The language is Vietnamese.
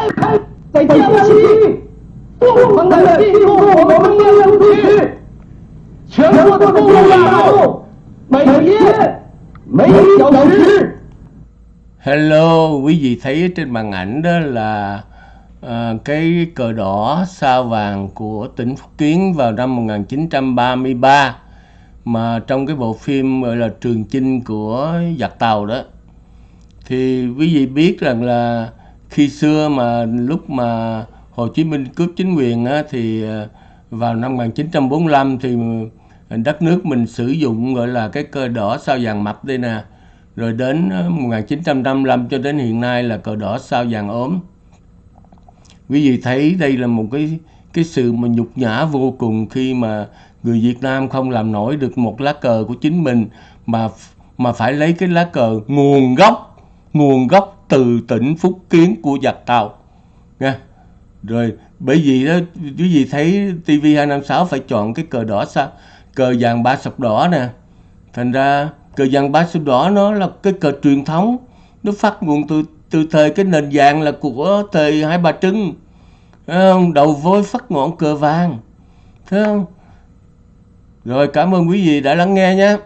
开，在江西，不同的进入我们内陆地区，全国的公路大路，每天每小时。 Hello, quý vị thấy ở trên màn ảnh đó là à, cái cờ đỏ sao vàng của tỉnh Phúc Kiến vào năm 1933 mà trong cái bộ phim gọi là Trường Chinh của giặc Tàu đó thì quý vị biết rằng là khi xưa mà lúc mà Hồ Chí Minh cướp chính quyền á, thì ờ, vào năm 1945 thì đất nước mình sử dụng gọi là cái cờ đỏ sao vàng mập đây nè. Rồi đến ờ, 1955 cho đến hiện nay là cờ đỏ sao vàng ốm. Quý vị thấy đây là một cái cái sự mà nhục nhã vô cùng khi mà người Việt Nam không làm nổi được một lá cờ của chính mình mà mà phải lấy cái lá cờ nguồn gốc nguồn gốc từ tỉnh Phúc Kiến của giặc Tàu. Nha. Rồi, bởi vì đó, quý vị thấy TV256 phải chọn cái cờ đỏ sao? Cờ vàng ba sọc đỏ nè. Thành ra, cờ vàng ba sọc đỏ nó là cái cờ truyền thống. Nó phát nguồn từ từ thời cái nền vàng là của thời hai bà trưng. Thấy không? đầu vôi phát ngọn cờ vàng. Thấy không? Rồi, cảm ơn quý vị đã lắng nghe nhé.